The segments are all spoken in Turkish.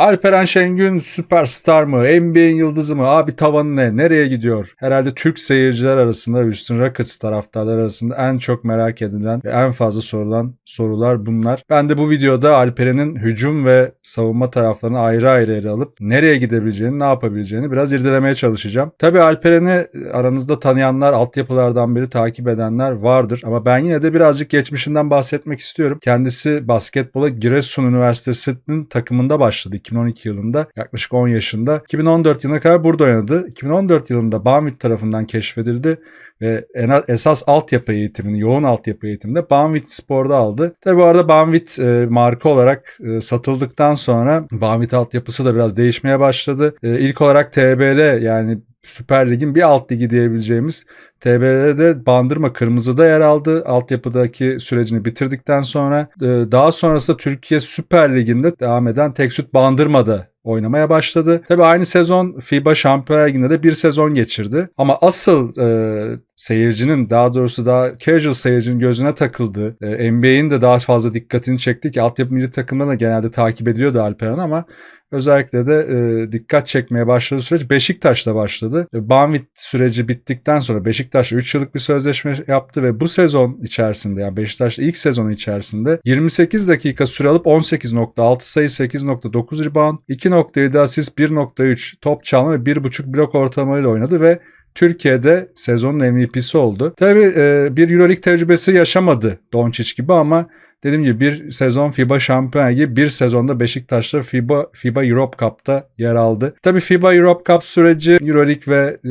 Alperen Şengün süperstar mı? NBA'in yıldızı mı? Abi tavanı ne? Nereye gidiyor? Herhalde Türk seyirciler arasında Houston Rockets taraftarlar arasında en çok merak edilen ve en fazla sorulan sorular bunlar. Ben de bu videoda Alperen'in hücum ve savunma taraflarını ayrı ayrı ele alıp nereye gidebileceğini, ne yapabileceğini biraz irdelemeye çalışacağım. Tabii Alperen'i aranızda tanıyanlar, altyapılardan beri takip edenler vardır ama ben yine de birazcık geçmişinden bahsetmek istiyorum. Kendisi basketbola Giresun Üniversitesi'nin takımında başladı 2012 yılında yaklaşık 10 yaşında. 2014 yılına kadar burada oynadı. 2014 yılında Banvit tarafından keşfedildi ve esas altyapı eğitimini, yoğun altyapı eğitiminde Banvit Spor'da aldı. Tabi bu arada Banvit e, marka olarak e, satıldıktan sonra Banvit altyapısı da biraz değişmeye başladı. E, ilk olarak TBL yani Süper Lig'in bir alt ligi diyebileceğimiz TBL'de Bandırma Kırmızı'da yer aldı. Altyapıdaki sürecini bitirdikten sonra e, daha sonrasında Türkiye Süper Ligi'nde devam eden Teksüt Bandırma'da oynamaya başladı. Tabi aynı sezon FIBA Şampiyonlar Ligi'nde de bir sezon geçirdi. Ama asıl e, seyircinin daha doğrusu daha casual seyircinin gözüne takıldı. E, NBA'in de daha fazla dikkatini çekti ki altyapı milli takımlarına genelde takip ediliyordu Alperen ama Özellikle de e, dikkat çekmeye başladığı süreç Beşiktaş'ta başladı. E, Banvit süreci bittikten sonra Beşiktaş 3 yıllık bir sözleşme yaptı ve bu sezon içerisinde yani Beşiktaş'ta ilk sezon içerisinde 28 dakika süre alıp 18.6 sayı 8.9 rebound, 2.7 asist, 1.3 top çalma ve 1.5 blok ortalamayla oynadı ve Türkiye'de sezonun MVP'si oldu. Tabii e, bir Euroleague tecrübesi yaşamadı Doncic gibi ama Dediğim gibi bir sezon FIBA Şampiyon Ligi, bir sezonda Beşiktaş'ta FIBA, FIBA Europe Cup'ta yer aldı. Tabii FIBA Europe Cup süreci Euroleague ve e,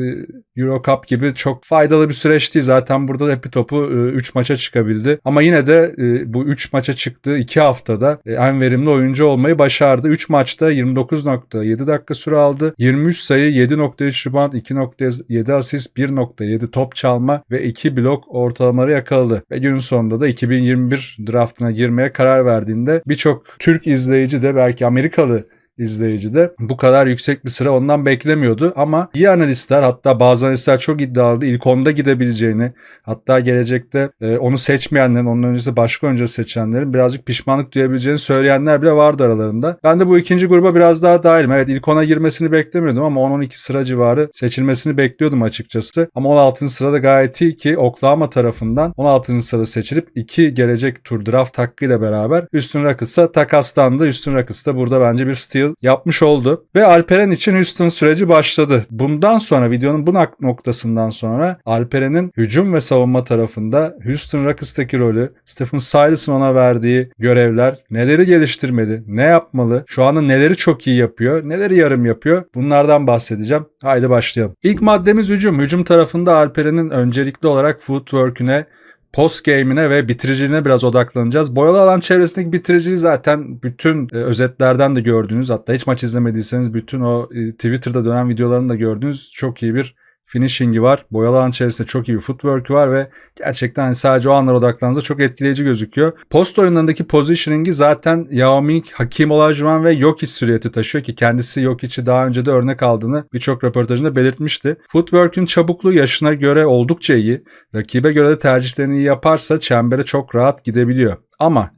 Euro Cup gibi çok faydalı bir süreç değil. Zaten burada da hepi topu 3 e, maça çıkabildi. Ama yine de e, bu 3 maça çıktığı 2 haftada e, en verimli oyuncu olmayı başardı. 3 maçta 29.7 dakika süre aldı. 23 sayı, 7.3 rebound, 2.7 asist, 1.7 top çalma ve 2 blok ortalamaları yakaladı. Ve günün sonunda da 2021 draftına girmeye karar verdiğinde birçok Türk izleyici de belki Amerikalı izleyici de bu kadar yüksek bir sıra ondan beklemiyordu ama iyi analistler hatta bazı analistler çok iddialıydı ilk onda gidebileceğini hatta gelecekte e, onu seçmeyenlerin onun öncesi başka önce seçenlerin birazcık pişmanlık duyabileceğini söyleyenler bile vardı aralarında. Ben de bu ikinci gruba biraz daha dahilim. Evet ilk ona girmesini beklemiyordum ama 10-12 sıra civarı seçilmesini bekliyordum açıkçası. Ama 16. sırada gayet iyi ki Oklahoma tarafından 16. sırada seçilip iki gelecek tur draft hakkıyla beraber Üstün Rockets'a takaslandı. Üstün Rockets da burada bence bir steal yapmış oldu. Ve Alperen için Houston süreci başladı. Bundan sonra videonun bu noktasından sonra Alperen'in hücum ve savunma tarafında Houston Rockets'taki rolü, Stephen Silas'ın ona verdiği görevler, neleri geliştirmeli, ne yapmalı, şu anda neleri çok iyi yapıyor, neleri yarım yapıyor bunlardan bahsedeceğim. Haydi başlayalım. İlk maddemiz hücum. Hücum tarafında Alperen'in öncelikli olarak footwork'üne post game'ine ve bitiriciliğine biraz odaklanacağız. Boyalı alan çevresindeki bitiriciliği zaten bütün e, özetlerden de gördüğünüz hatta hiç maç izlemediyseniz bütün o e, Twitter'da dönen videolarını da gördüğünüz çok iyi bir finishing'i var. Boyalı alan içerisinde çok iyi bir footwork'ü var ve gerçekten hani sadece o anlara odaklandığınızda çok etkileyici gözüküyor. Post oyunlarındaki positioning'i zaten Yao Ming, Hakim Olajuwon ve Jokic süriyeti taşıyor ki kendisi Jokic'i daha önce de örnek aldığını birçok röportajında belirtmişti. Footwork'ün çabukluğu yaşına göre oldukça iyi. Rakibe göre de tercihlerini iyi yaparsa çembere çok rahat gidebiliyor. Ama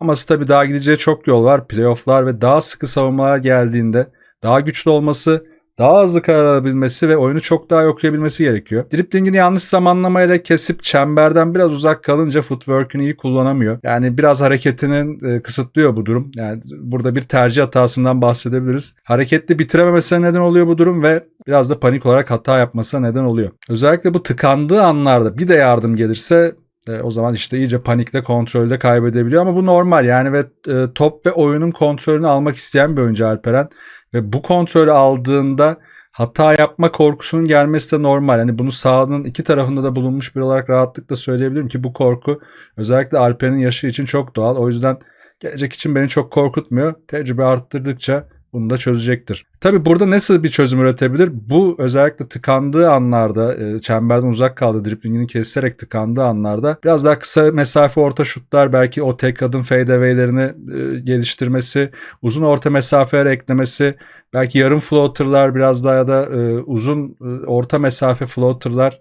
ama tabii daha gideceği çok yol var. Playoff'lar ve daha sıkı savunmalar geldiğinde daha güçlü olması daha hızlı karar alabilmesi ve oyunu çok daha okuyabilmesi gerekiyor. Driplingini yanlış zamanlamayla kesip çemberden biraz uzak kalınca footwork'ünü iyi kullanamıyor. Yani biraz hareketinin e, kısıtlıyor bu durum. Yani burada bir tercih hatasından bahsedebiliriz. Hareketli bitirememesine neden oluyor bu durum ve biraz da panik olarak hata yapmasına neden oluyor. Özellikle bu tıkandığı anlarda bir de yardım gelirse e, o zaman işte iyice panikle kontrolde kaybedebiliyor ama bu normal yani ve e, top ve oyunun kontrolünü almak isteyen bir oyuncu Alperen ve bu kontrolü aldığında hata yapma korkusunun gelmesi de normal. Hani bunu sahanın iki tarafında da bulunmuş bir olarak rahatlıkla söyleyebilirim ki bu korku özellikle Alper'in yaşı için çok doğal. O yüzden gelecek için beni çok korkutmuyor. Tecrübe arttırdıkça bunu da çözecektir. Tabi burada nasıl bir çözüm üretebilir? Bu özellikle tıkandığı anlarda, e, çemberden uzak kaldığı, driplingini keserek tıkandığı anlarda biraz daha kısa mesafe orta şutlar, belki o tek adım fadeaway'lerini e, geliştirmesi, uzun orta mesafeler eklemesi, belki yarım floater'lar biraz daha ya da e, uzun orta mesafe floater'lar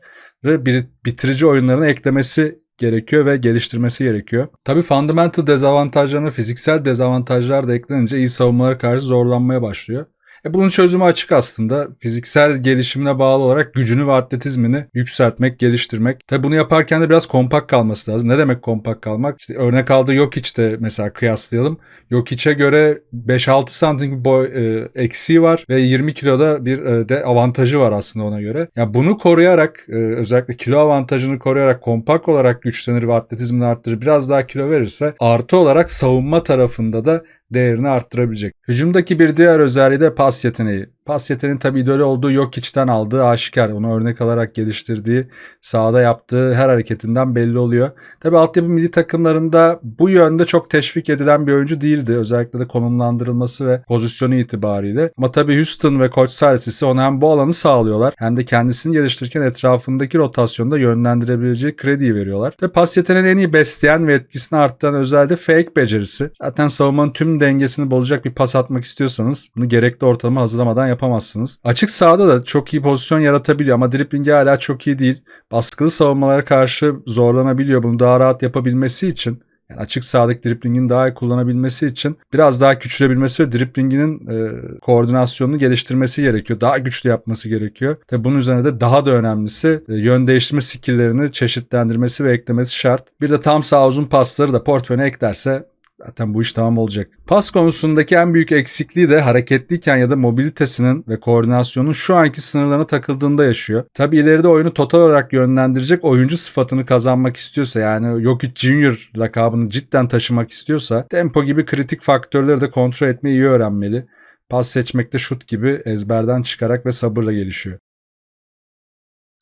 bitirici oyunlarına eklemesi gerekiyor ve geliştirmesi gerekiyor. Tabi fundamental dezavantajlarına fiziksel dezavantajlar da eklenince iyi savunmalara karşı zorlanmaya başlıyor. E bunun çözümü açık aslında. Fiziksel gelişimine bağlı olarak gücünü ve atletizmini yükseltmek, geliştirmek. Tabi bunu yaparken de biraz kompakt kalması lazım. Ne demek kompakt kalmak? İşte örnek aldığı yok işte mesela kıyaslayalım. Yok içe göre 5-6 santim boy e, eksiği var ve 20 kiloda bir e, de avantajı var aslında ona göre. Ya yani bunu koruyarak e, özellikle kilo avantajını koruyarak kompakt olarak güçlenir ve atletizmini arttırır. Biraz daha kilo verirse artı olarak savunma tarafında da değerini arttırabilecek. Hücumdaki bir diğer özelliği de pas yeteneği. Pas yeteneğinin tabi idolü olduğu yok içten aldığı aşikar. Onu örnek alarak geliştirdiği, sahada yaptığı her hareketinden belli oluyor. Tabi altyapı milli takımlarında bu yönde çok teşvik edilen bir oyuncu değildi. Özellikle de konumlandırılması ve pozisyonu itibariyle. Ama tabi Houston ve Koç Salsisi ona hem bu alanı sağlıyorlar hem de kendisini geliştirirken etrafındaki rotasyonda yönlendirebileceği krediyi veriyorlar. Tabi pas yeteneğini en iyi besleyen ve etkisini arttıran özelliği fake becerisi. Zaten savunmanın tüm dengesini bozacak bir pas atmak istiyorsanız bunu gerekli ortalama hazırlamadan yapamazsınız. Açık sahada da çok iyi pozisyon yaratabiliyor ama driplingi hala çok iyi değil. Baskılı savunmalara karşı zorlanabiliyor. Bunu daha rahat yapabilmesi için yani açık sahadaki driplingini daha iyi kullanabilmesi için biraz daha küçülebilmesi ve driplinginin e, koordinasyonunu geliştirmesi gerekiyor. Daha güçlü yapması gerekiyor. Tabi bunun üzerine de daha da önemlisi e, yön değiştirme skilllerini çeşitlendirmesi ve eklemesi şart. Bir de tam sağ uzun pasları da portföyüne eklerse Zaten bu iş tamam olacak. Pas konusundaki en büyük eksikliği de hareketliyken ya da mobilitesinin ve koordinasyonun şu anki sınırlarına takıldığında yaşıyor. Tabi ileride oyunu total olarak yönlendirecek oyuncu sıfatını kazanmak istiyorsa yani Jokic Junior lakabını cidden taşımak istiyorsa tempo gibi kritik faktörleri de kontrol etmeyi iyi öğrenmeli. Pas seçmekte şut gibi ezberden çıkarak ve sabırla gelişiyor.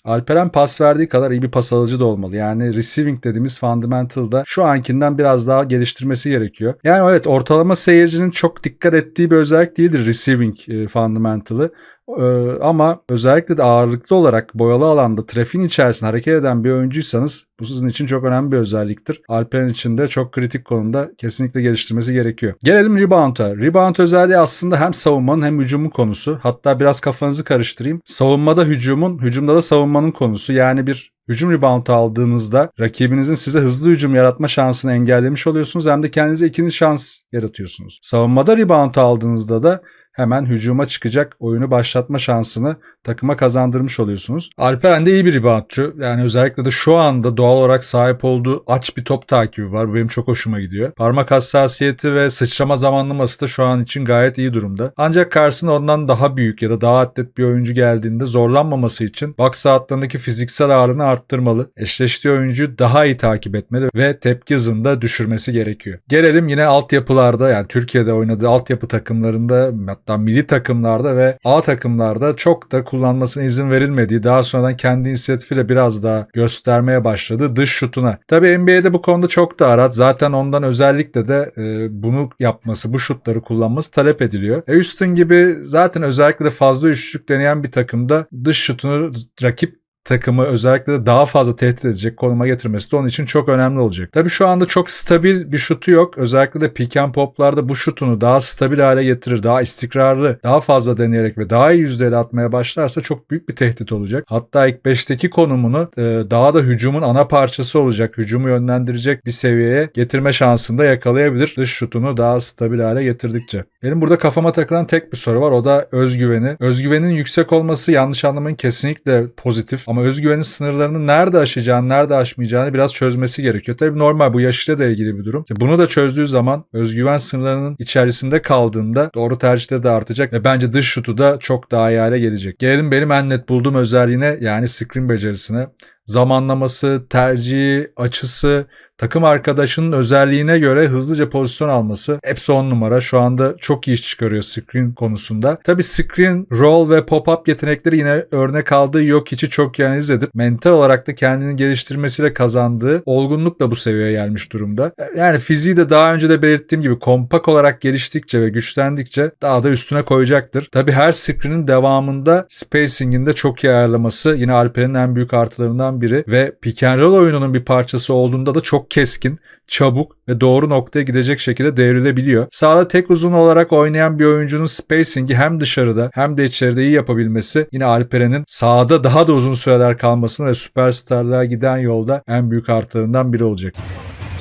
Alperen pas verdiği kadar iyi bir pas alıcı da olmalı. Yani receiving dediğimiz fundamental'da şu ankinden biraz daha geliştirmesi gerekiyor. Yani evet ortalama seyircinin çok dikkat ettiği bir özellik değildir receiving e, fundamental'ı. Ee, ama özellikle de ağırlıklı olarak boyalı alanda trafiğin içerisinde hareket eden bir oyuncuysanız bu sizin için çok önemli bir özelliktir. Alper'in için de çok kritik konumda kesinlikle geliştirmesi gerekiyor. Gelelim rebound'a. Rebound özelliği aslında hem savunmanın hem hücumun konusu. Hatta biraz kafanızı karıştırayım. Savunmada hücumun, hücumda da savunmanın konusu. Yani bir hücum rebound aldığınızda rakibinizin size hızlı hücum yaratma şansını engellemiş oluyorsunuz hem de kendinize ikinci şans yaratıyorsunuz. Savunmada rebound aldığınızda da hemen hücuma çıkacak oyunu başlatma şansını takıma kazandırmış oluyorsunuz. Alperen de iyi bir reboundçu. Yani özellikle de şu anda doğal olarak sahip olduğu aç bir top takibi var. Bu benim çok hoşuma gidiyor. Parmak hassasiyeti ve sıçrama zamanlaması da şu an için gayet iyi durumda. Ancak karşısına ondan daha büyük ya da daha atlet bir oyuncu geldiğinde zorlanmaması için box saatlerindeki fiziksel ağırlığını arttırmalı. Eşleştiği oyuncuyu daha iyi takip etmeli ve tepki hızını da düşürmesi gerekiyor. Gelelim yine altyapılarda yani Türkiye'de oynadığı altyapı takımlarında hatta milli takımlarda ve A takımlarda çok da kullanmasına izin verilmediği daha sonradan kendi inisiyatifiyle biraz daha göstermeye başladı dış şutuna. Tabi NBA'de bu konuda çok da arat. Zaten ondan özellikle de e, bunu yapması, bu şutları kullanması talep ediliyor. E Houston gibi zaten özellikle de fazla üçlük deneyen bir takımda dış şutunu rakip takımı özellikle de daha fazla tehdit edecek konuma getirmesi de onun için çok önemli olacak. Tabi şu anda çok stabil bir şutu yok. Özellikle de pick and poplarda bu şutunu daha stabil hale getirir, daha istikrarlı, daha fazla deneyerek ve daha iyi yüzdeyle atmaya başlarsa çok büyük bir tehdit olacak. Hatta ilk 5'teki konumunu e, daha da hücumun ana parçası olacak, hücumu yönlendirecek bir seviyeye getirme şansını da yakalayabilir. Dış şutunu daha stabil hale getirdikçe. Benim burada kafama takılan tek bir soru var. O da özgüveni. Özgüvenin yüksek olması yanlış anlamayın kesinlikle pozitif ama özgüvenin sınırlarını nerede aşacağını, nerede aşmayacağını biraz çözmesi gerekiyor. Tabii normal bu yaşıyla da ilgili bir durum. Bunu da çözdüğü zaman özgüven sınırlarının içerisinde kaldığında doğru tercihleri de artacak ve bence dış şutu da çok daha iyi hale gelecek. Gelelim benim en net bulduğum özelliğine yani screen becerisine. Zamanlaması, tercihi, açısı, takım arkadaşının özelliğine göre hızlıca pozisyon alması hepsi on numara. Şu anda çok iyi iş çıkarıyor screen konusunda. Tabi screen, roll ve pop-up yetenekleri yine örnek aldığı yok içi çok iyi analiz edip mental olarak da kendini geliştirmesiyle kazandığı olgunlukla bu seviyeye gelmiş durumda. Yani fiziği de daha önce de belirttiğim gibi kompak olarak geliştikçe ve güçlendikçe daha da üstüne koyacaktır. Tabi her screen'in devamında spacing'inde çok iyi ayarlaması yine Alper'in en büyük artılarından oyuncularından biri ve pick and roll oyununun bir parçası olduğunda da çok keskin, çabuk ve doğru noktaya gidecek şekilde devrilebiliyor. Sağda tek uzun olarak oynayan bir oyuncunun spacing'i hem dışarıda hem de içeride iyi yapabilmesi yine Alperen'in sahada daha da uzun süreler kalmasını ve süperstarlığa giden yolda en büyük artılarından biri olacak.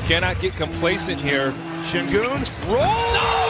Cannot get complacent here. Shingun roll. Oh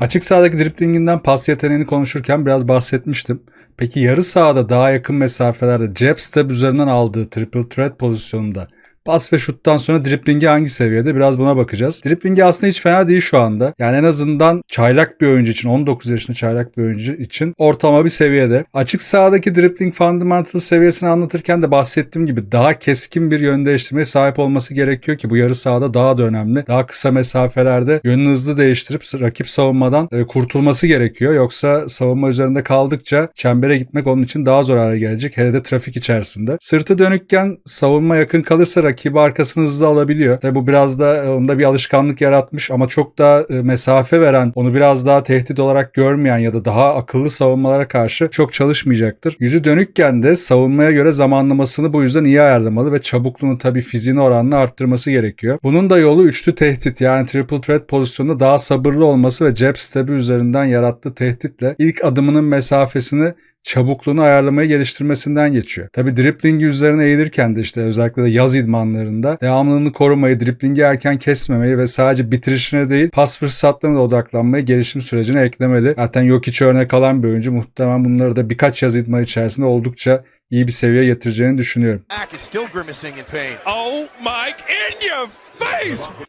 Açık sahadaki driplinginden pas yeteneğini konuşurken biraz bahsetmiştim. Peki yarı sahada daha yakın mesafelerde jab step üzerinden aldığı triple threat pozisyonunda Pas ve şuttan sonra driplingi hangi seviyede biraz buna bakacağız. Driplingi aslında hiç fena değil şu anda. Yani en azından çaylak bir oyuncu için 19 yaşında çaylak bir oyuncu için ortalama bir seviyede. Açık sahadaki dribbling fundamental seviyesini anlatırken de bahsettiğim gibi daha keskin bir yön değiştirmeye sahip olması gerekiyor ki bu yarı sahada daha da önemli. Daha kısa mesafelerde yönünü hızlı değiştirip rakip savunmadan e, kurtulması gerekiyor. Yoksa savunma üzerinde kaldıkça çembere gitmek onun için daha zor hale gelecek. Hele de trafik içerisinde. Sırtı dönükken savunma yakın kalırsa rakibi arkasını hızlı alabiliyor. Tabi bu biraz da e, onda bir alışkanlık yaratmış ama çok daha e, mesafe veren, onu biraz daha tehdit olarak görmeyen ya da daha akıllı savunmalara karşı çok çalışmayacaktır. Yüzü dönükken de savunmaya göre zamanlamasını bu yüzden iyi ayarlamalı ve çabukluğunu tabi fiziğini oranla arttırması gerekiyor. Bunun da yolu üçlü tehdit yani triple threat pozisyonunda daha sabırlı olması ve jab step'i üzerinden yarattığı tehditle ilk adımının mesafesini çabukluğunu ayarlamayı geliştirmesinden geçiyor. Tabi driplingi üzerine eğilirken de işte özellikle de yaz idmanlarında devamlılığını korumayı, driplingi erken kesmemeyi ve sadece bitirişine değil pas fırsatlarına da odaklanmayı gelişim sürecine eklemeli. Zaten yok hiç örnek alan bir oyuncu muhtemelen bunları da birkaç yaz idman içerisinde oldukça iyi bir seviyeye getireceğini düşünüyorum. Oh, Mike, in your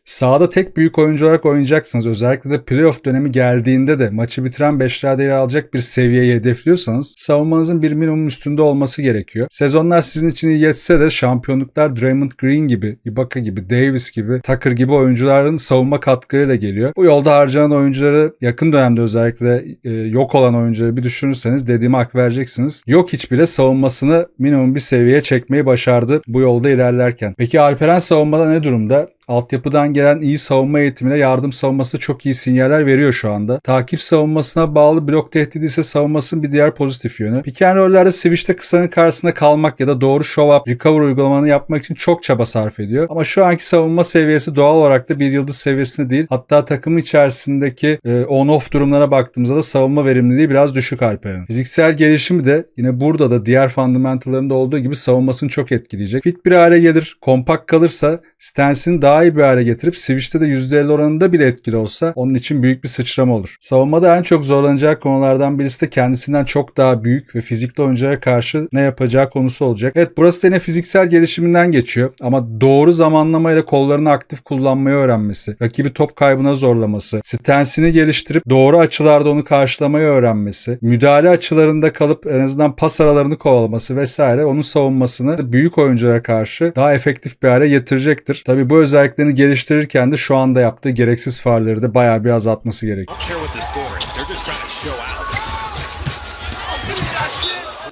Sahada tek büyük oyuncu olarak oynayacaksınız. Özellikle de playoff dönemi geldiğinde de maçı bitiren beşlerde yer alacak bir seviyeyi hedefliyorsanız savunmanızın bir minimum üstünde olması gerekiyor. Sezonlar sizin için iyi geçse de şampiyonluklar Draymond Green gibi, Ibaka gibi, Davis gibi, Tucker gibi oyuncuların savunma katkılarıyla geliyor. Bu yolda harcanan oyuncuları yakın dönemde özellikle e, yok olan oyuncuları bir düşünürseniz dediğime hak vereceksiniz. Yok hiç bile savunmasını minimum bir seviyeye çekmeyi başardı bu yolda ilerlerken. Peki Alperen savunmada ne durumda? Altyapıdan gelen iyi savunma eğitimine yardım savunması çok iyi sinyaller veriyor şu anda. Takip savunmasına bağlı blok tehdidi ise savunmasının bir diğer pozitif yönü. Pick and roll'lerde switch'te kısanın karşısında kalmak ya da doğru show up, recover uygulamanı yapmak için çok çaba sarf ediyor. Ama şu anki savunma seviyesi doğal olarak da bir yıldız seviyesinde değil. Hatta takım içerisindeki e, on-off durumlara baktığımızda da savunma verimliliği biraz düşük Alper'in. Fiziksel gelişimi de yine burada da diğer fundamentallarında olduğu gibi savunmasını çok etkileyecek. Fit bir hale gelir, kompakt kalırsa stance'ini daha iyi bir hale getirip switch'te de %50 oranında bile etkili olsa onun için büyük bir sıçrama olur. Savunmada en çok zorlanacağı konulardan birisi de kendisinden çok daha büyük ve fizikli oyunculara karşı ne yapacağı konusu olacak. Evet burası yine fiziksel gelişiminden geçiyor ama doğru zamanlamayla kollarını aktif kullanmayı öğrenmesi, rakibi top kaybına zorlaması, stance'ini geliştirip doğru açılarda onu karşılamayı öğrenmesi, müdahale açılarında kalıp en azından pas aralarını kovalaması vesaire onun savunmasını büyük oyunculara karşı daha efektif bir hale getirecektir. Tabi bu özelliklerini geliştirirken de şu anda yaptığı gereksiz faulleri de bayağı bir azaltması gerek.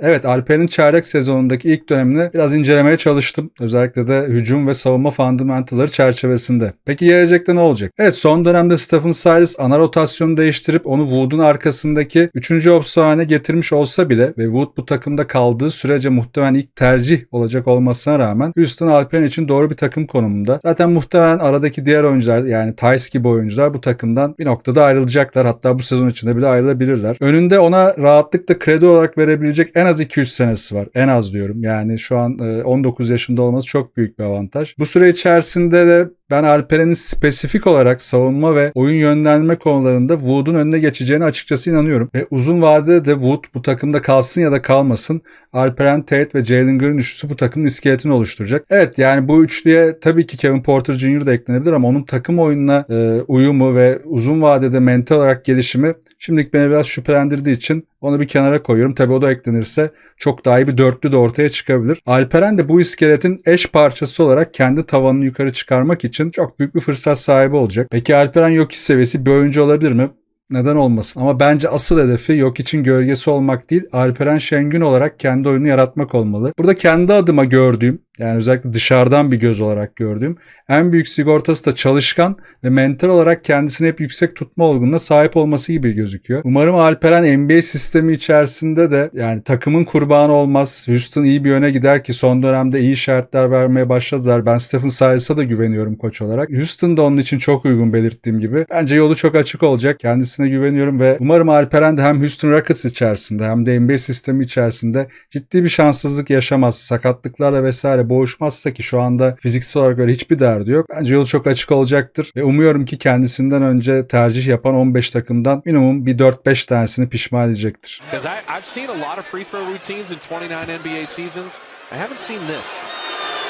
Evet Alper'in çaylak sezonundaki ilk dönemini biraz incelemeye çalıştım. Özellikle de hücum ve savunma fundamentalları çerçevesinde. Peki gelecekte ne olacak? Evet son dönemde Stephen Silas ana rotasyonu değiştirip onu Wood'un arkasındaki 3. opsiyon haline getirmiş olsa bile ve Wood bu takımda kaldığı sürece muhtemelen ilk tercih olacak olmasına rağmen Houston Alperen için doğru bir takım konumunda. Zaten muhtemelen aradaki diğer oyuncular yani Tice gibi oyuncular bu takımdan bir noktada ayrılacaklar. Hatta bu sezon içinde bile ayrılabilirler. Önünde ona rahatlıkla kredi olarak verebilecek en az 2-3 senesi var. En az diyorum. Yani şu an 19 yaşında olması çok büyük bir avantaj. Bu süre içerisinde de ben Alperen'in spesifik olarak savunma ve oyun yönlendirme konularında Wood'un önüne geçeceğine açıkçası inanıyorum. Ve uzun vadede de Wood bu takımda kalsın ya da kalmasın Alperen Tate ve Jalen Green üçlüsü bu takımın iskeletini oluşturacak. Evet yani bu üçlüye tabii ki Kevin Porter Jr. da eklenebilir ama onun takım oyununa e, uyumu ve uzun vadede mental olarak gelişimi şimdilik beni biraz şüphelendirdiği için onu bir kenara koyuyorum. Tabii o da eklenirse çok daha iyi bir dörtlü de ortaya çıkabilir. Alperen de bu iskeletin eş parçası olarak kendi tavanını yukarı çıkarmak için çok büyük bir fırsat sahibi olacak. Peki Alperen yok seviyesi bir oyuncu olabilir mi? Neden olmasın? Ama bence asıl hedefi yok için gölgesi olmak değil, Alperen Şengün olarak kendi oyunu yaratmak olmalı. Burada kendi adıma gördüğüm Yani özellikle dışarıdan bir göz olarak gördüğüm en büyük sigortası da çalışkan ve mental olarak kendisini hep yüksek tutma olgunluğuna sahip olması gibi gözüküyor. Umarım Alperen NBA sistemi içerisinde de yani takımın kurbanı olmaz. Houston iyi bir yöne gider ki son dönemde iyi işaretler vermeye başladılar. Ben Stephen Silas'a da güveniyorum koç olarak. Houston da onun için çok uygun belirttiğim gibi. Bence yolu çok açık olacak. Kendisine güveniyorum ve umarım Alperen de hem Houston Rockets içerisinde hem de NBA sistemi içerisinde ciddi bir şanssızlık yaşamaz. Sakatlıklarla vesaire boğuşmazsa ki şu anda fiziksel olarak öyle hiçbir derdi yok. Bence yolu çok açık olacaktır ve umuyorum ki kendisinden önce tercih yapan 15 takımdan minimum bir 4-5 tanesini pişman edecektir. Because I've seen a lot of free throw routines in 29 NBA seasons. I haven't seen this.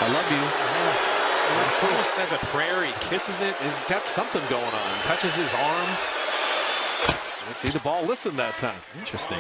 I love you. He almost says a prayer. He kisses it. He's got something going on. Touches his arm. Let's see the ball listen that time. Interesting.